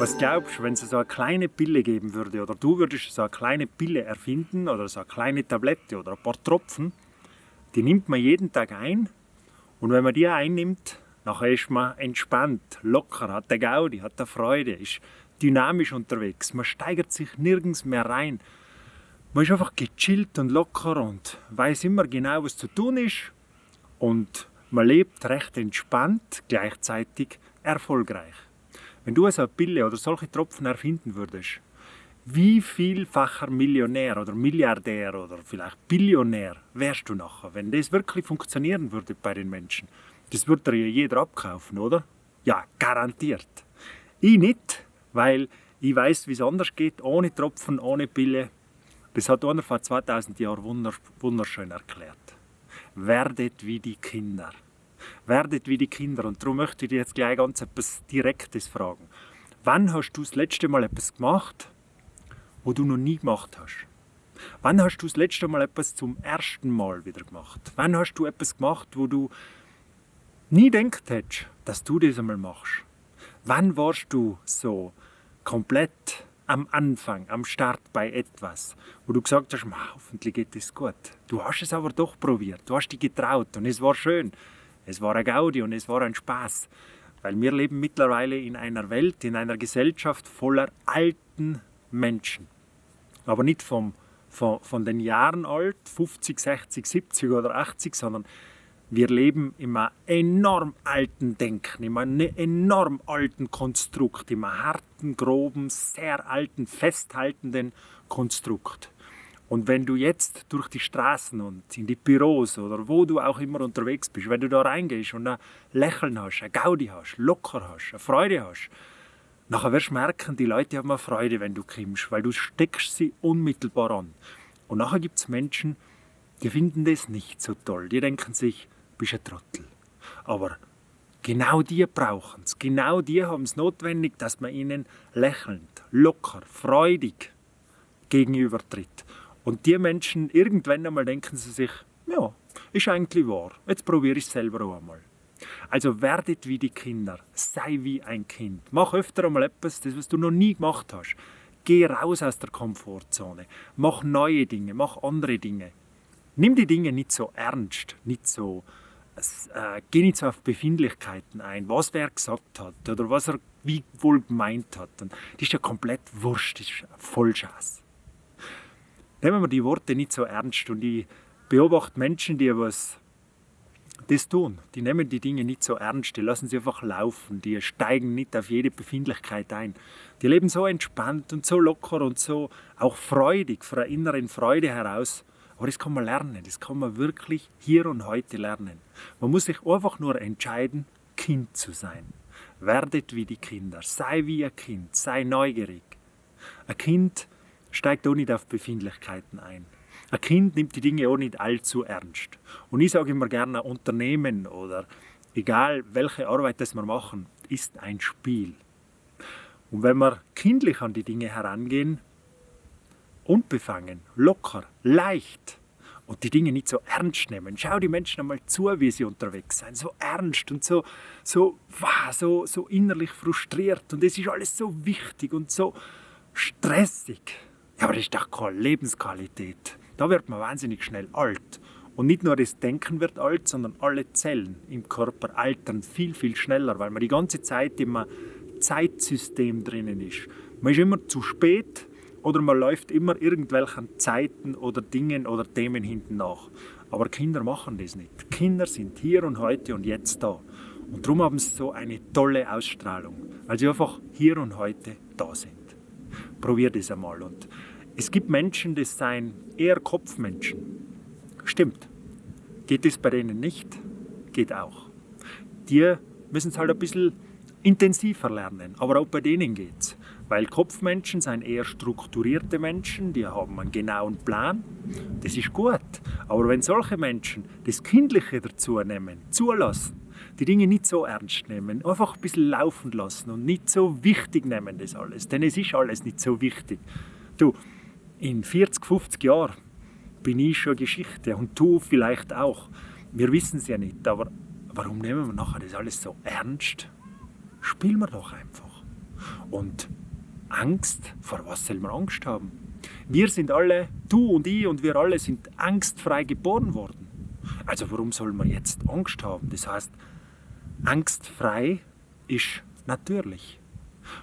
Was glaubst du, wenn es so eine kleine Pille geben würde oder du würdest so eine kleine Pille erfinden oder so eine kleine Tablette oder ein paar Tropfen, die nimmt man jeden Tag ein und wenn man die einnimmt, nachher ist man entspannt, locker, hat der Gaudi, hat der Freude, ist dynamisch unterwegs, man steigert sich nirgends mehr rein. Man ist einfach gechillt und locker und weiß immer genau, was zu tun ist und man lebt recht entspannt, gleichzeitig erfolgreich. Wenn du so eine Pille oder solche Tropfen erfinden würdest, wie vielfacher Millionär oder Milliardär oder vielleicht Billionär wärst du nachher, wenn das wirklich funktionieren würde bei den Menschen? Das würde ja jeder abkaufen, oder? Ja, garantiert. Ich nicht, weil ich weiß, wie es anders geht, ohne Tropfen, ohne Pille. Das hat einer vor 2000 Jahren wunderschön erklärt. Werdet wie die Kinder werdet wie die Kinder. Und darum möchte ich dir jetzt gleich ganz etwas Direktes fragen. Wann hast du das letzte Mal etwas gemacht, wo du noch nie gemacht hast? Wann hast du das letzte Mal etwas zum ersten Mal wieder gemacht? Wann hast du etwas gemacht, wo du nie gedacht hättest, dass du das einmal machst? Wann warst du so komplett am Anfang, am Start bei etwas, wo du gesagt hast, hoffentlich geht es gut. Du hast es aber doch probiert, du hast dich getraut und es war schön. Es war ein Gaudi und es war ein Spaß, weil wir leben mittlerweile in einer Welt, in einer Gesellschaft voller alten Menschen. Aber nicht vom, von, von den Jahren alt, 50, 60, 70 oder 80, sondern wir leben in einem enorm alten Denken, in einem enorm alten Konstrukt, in einem harten, groben, sehr alten, festhaltenden Konstrukt. Und wenn du jetzt durch die Straßen und in die Büros oder wo du auch immer unterwegs bist, wenn du da reingehst und ein Lächeln hast, ein Gaudi hast, locker hast, eine Freude hast, nachher wirst du merken, die Leute haben eine Freude, wenn du kommst, weil du steckst sie unmittelbar an. Und nachher gibt es Menschen, die finden das nicht so toll. Die denken sich, bist ein Trottel. Aber genau die brauchen es. Genau die haben es notwendig, dass man ihnen lächelnd, locker, freudig gegenübertritt. Und die Menschen, irgendwann einmal denken sie sich, ja, ist eigentlich wahr, jetzt probiere ich es selber auch einmal. Also werdet wie die Kinder, sei wie ein Kind. Mach öfter einmal etwas, das was du noch nie gemacht hast. Geh raus aus der Komfortzone. Mach neue Dinge, mach andere Dinge. Nimm die Dinge nicht so ernst, nicht so, äh, auf Befindlichkeiten ein, was wer gesagt hat oder was er wie wohl gemeint hat. Und das ist ja komplett wurscht, das ist Vollschaß nehmen wir die Worte nicht so ernst und ich beobachte Menschen, die was das tun. Die nehmen die Dinge nicht so ernst, die lassen sie einfach laufen, die steigen nicht auf jede Befindlichkeit ein. Die leben so entspannt und so locker und so auch freudig, von einer inneren Freude heraus. Aber das kann man lernen, das kann man wirklich hier und heute lernen. Man muss sich einfach nur entscheiden, Kind zu sein. Werdet wie die Kinder, sei wie ein Kind, sei neugierig. Ein Kind steigt auch nicht auf Befindlichkeiten ein. Ein Kind nimmt die Dinge auch nicht allzu ernst. Und ich sage immer gerne, ein Unternehmen oder egal welche Arbeit das wir machen, ist ein Spiel. Und wenn wir kindlich an die Dinge herangehen, unbefangen, locker, leicht und die Dinge nicht so ernst nehmen, schau die Menschen einmal zu, wie sie unterwegs sind, so ernst und so, so, so, so innerlich frustriert und es ist alles so wichtig und so stressig ja, aber das ist doch keine Lebensqualität. Da wird man wahnsinnig schnell alt. Und nicht nur das Denken wird alt, sondern alle Zellen im Körper altern viel, viel schneller, weil man die ganze Zeit im Zeitsystem drinnen ist. Man ist immer zu spät oder man läuft immer irgendwelchen Zeiten oder Dingen oder Themen hinten nach. Aber Kinder machen das nicht. Kinder sind hier und heute und jetzt da. Und darum haben sie so eine tolle Ausstrahlung, weil sie einfach hier und heute da sind. Probier das einmal. Und es gibt Menschen, die sind eher Kopfmenschen. Stimmt. Geht es bei denen nicht? Geht auch. Die müssen es halt ein bisschen intensiver lernen, aber auch bei denen geht es. Weil Kopfmenschen sind eher strukturierte Menschen, die haben einen genauen Plan. Das ist gut. Aber wenn solche Menschen das Kindliche dazu nehmen, zulassen, die Dinge nicht so ernst nehmen, einfach ein bisschen laufen lassen und nicht so wichtig nehmen das alles, denn es ist alles nicht so wichtig. Du, in 40, 50 Jahren bin ich schon Geschichte und du vielleicht auch. wir wissen es ja nicht, aber warum nehmen wir nachher das alles so ernst? Spielen wir doch einfach. Und Angst, vor was soll man Angst haben? Wir sind alle, du und ich und wir alle sind angstfrei geboren worden. Also warum soll man jetzt Angst haben? Das heißt, angstfrei ist natürlich.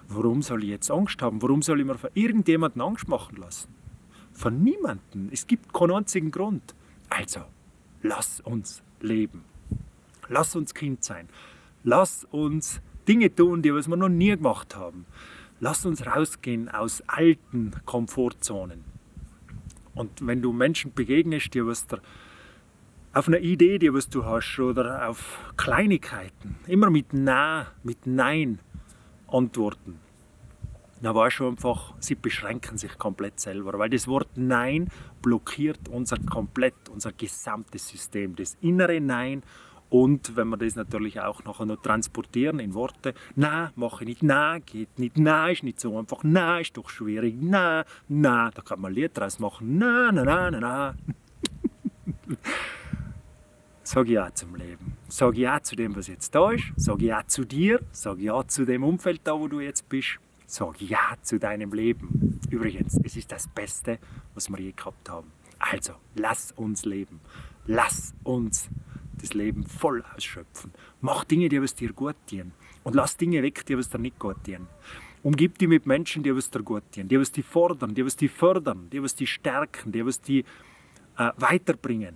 Warum soll ich jetzt Angst haben? Warum soll ich mir von irgendjemandem Angst machen lassen? Von niemandem. Es gibt keinen einzigen Grund. Also, lass uns leben. Lass uns Kind sein. Lass uns Dinge tun, die wir noch nie gemacht haben. Lass uns rausgehen aus alten Komfortzonen. Und wenn du Menschen begegnest, die was dir auf eine Idee, die was du hast, oder auf Kleinigkeiten, immer mit Na, mit Nein antworten, dann weißt du einfach, sie beschränken sich komplett selber, weil das Wort Nein blockiert unser komplett, unser gesamtes System. Das innere Nein und wenn wir das natürlich auch nachher noch transportieren in Worte, na, mache ich nicht, na, geht nicht, na, ist nicht so einfach, na, ist doch schwierig, na, na, da kann man ein Lied draus machen, na, na, na, na, na. Sag ja zum Leben. Sag ja zu dem, was jetzt da ist. Sag ja zu dir. Sag ja zu dem Umfeld da, wo du jetzt bist. Sag ja zu deinem Leben. Übrigens, es ist das Beste, was wir je gehabt haben. Also, lass uns leben. Lass uns das Leben voll ausschöpfen. Mach Dinge, die was dir gut tun. Und lass Dinge weg, die was dir nicht gut tun. Umgib dich mit Menschen, die was dir gut tun, die was dich fordern, die was dich fördern, die was dich stärken, die was dich äh, weiterbringen.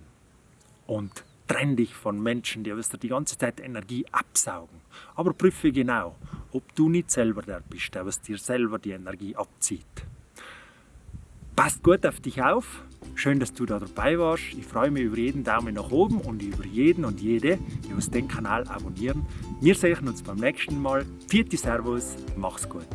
Und trenn dich von Menschen, die was dir die ganze Zeit Energie absaugen. Aber prüfe genau, ob du nicht selber der bist, der was dir selber die Energie abzieht. Passt gut auf dich auf. Schön, dass du da dabei warst. Ich freue mich über jeden Daumen nach oben und über jeden und jede, die uns den Kanal abonnieren. Wir sehen uns beim nächsten Mal. Vierte Servus, mach's gut.